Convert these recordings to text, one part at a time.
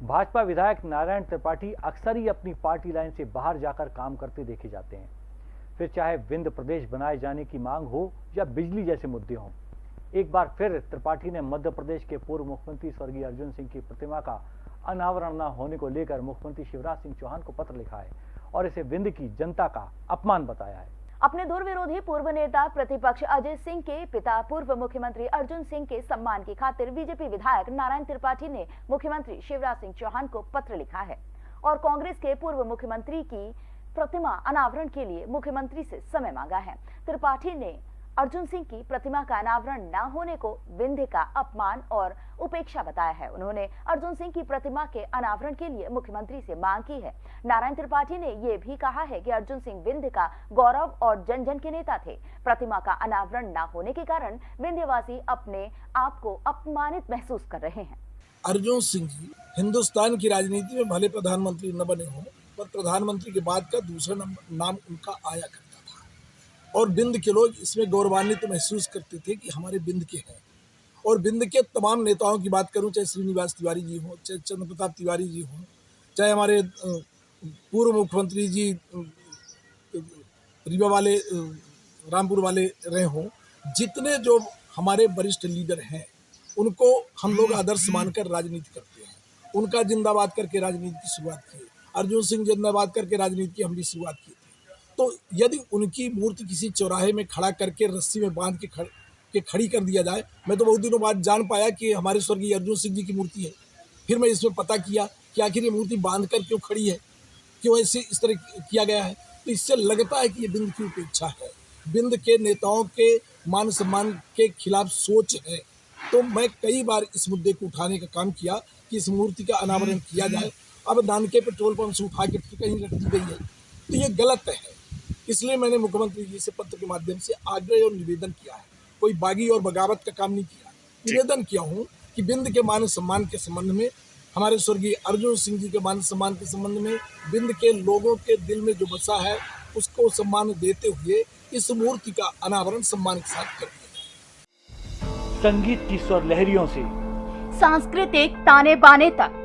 भाजपा विधायक नारायण त्रिपाठी अक्सर ही अपनी पार्टी लाइन से बाहर जाकर काम करते देखे जाते हैं। फिर चाहे विंध्य प्रदेश बनाए जाने की मांग हो या बिजली जैसे मुद्दे हों, एक बार फिर त्रिपाठी ने मध्य प्रदेश के पूर्व मुख्यमंत्री स्वर्गीय अर्जुन सिंह की प्रतिमा का अनावरण न होने को लेकर मुख्यमंत्री शिवराज सिंह चौहान को पत्र लिखा है और इसे विंध्य की जनता का अपमान बताया है। अपने दूर विरोधी पूर्व नेता प्रतिपक्ष अजय सिंह के पिता पूर्व मुख्यमंत्री अर्जुन सिंह के सम्मान की खातिर बीजेपी विधायक नारायण त्रिपाठी ने मुख्यमंत्री शिवराज सिंह चौहान को पत्र लिखा है और कांग्रेस के पूर्व मुख्यमंत्री की प्रतिमा अनावरण के लिए मुख्यमंत्री से समय मांगा है। त्रिपाठी ने अर्जुन सिंह की प्रतिमा का अनावरण न होने को विंध्य का अपमान और उपेक्षा बताया है। उन्होंने अर्जुन सिंह की प्रतिमा के अनावरण के लिए मुख्यमंत्री से मांग की है। नारायण त्रिपाठी ने ये भी कहा है कि अर्जुन सिंह विंध्य का गौरव और जन जन के नेता थे। प्रतिमा का अनावरण न होने के कारण विंध्यवासी अपने आप को अपमानित महसूस कर रहे हैं। अर्जुन सिंह जी हिंदुस्तान की राजनीति में भले प्रधानमंत्री न बने हों, पर प्रधानमंत्री के बाद का दूसरा नाम उनका आया करता और बिंद के लोग इसमें गौरवान्वित तो महसूस करते थे कि हमारे बिंद के हैं। और बिंद के तमाम नेताओं की बात करूँ चाहे श्रीनिवास तिवारी जी हों चाहे चंद्र प्रताप तिवारी जी हों चाहे हमारे पूर्व मुख्यमंत्री जी रीवा वाले रामपुर वाले रहे हों जितने जो हमारे वरिष्ठ लीडर हैं उनको हम लोग आदर्श मानकर राजनीति करते हैं। उनका जिंदाबाद करके राजनीति की शुरुआत की। अर्जुन सिंह जिंदाबाद करके राजनीति की हम भी शुरुआत की। तो यदि उनकी मूर्ति किसी चौराहे में खड़ा करके रस्सी में बाँध के खड़, के खड़ी कर दिया जाए, मैं तो बहुत दिनों बाद जान पाया कि हमारे स्वर्गीय अर्जुन सिंह जी की मूर्ति है। फिर मैं इसमें पता किया कि आखिर ये मूर्ति बाँध कर क्यों खड़ी है, क्यों ऐसे इस तरह किया गया है। तो इससे लगता है कि ये बिंद की उपेक्षा है। बिंद के नेताओं के मान सम्मान के खिलाफ सोच है। तो मैं कई बार इस मुद्दे को उठाने का काम किया कि इस मूर्ति का अनावरण किया जाए। अब नानके पेट्रोल पंप से उठा के कहीं रख दी गई है। तो ये गलत है। इसलिए मैंने मुख्यमंत्री जी से पत्र के माध्यम से आग्रह और निवेदन किया है। कोई बागी और बगावत का काम नहीं किया। निवेदन किया हूँ कि बिंद के मान सम्मान के संबंध में हमारे स्वर्गीय अर्जुन सिंह जी के मान सम्मान के संबंध में बिंद के लोगों के दिल में जो बसा है उसको सम्मान देते हुए इस मूर्ति का अनावरण सम्मान के साथ कर दिया संगीत की स्वर लहरियों से सांस्कृतिक ताने बाने तक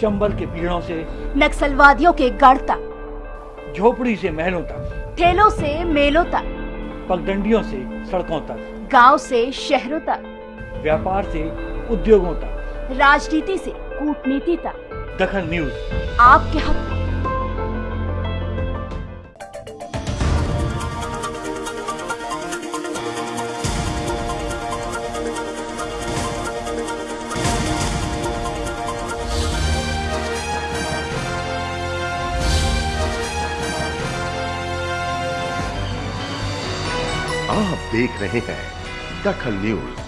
चंबल के पीड़ों से नक्सलवादियों के गढ़ तक। झोपड़ी से महलों तक। ठेलों से मेलों तक पगडंडियों से सड़कों तक गाँव से शहरों तक व्यापार से उद्योगों तक। राजनीति से कूटनीति तक। दखन न्यूज़। आपके हक आप देख रहे हैं दखल न्यूज़।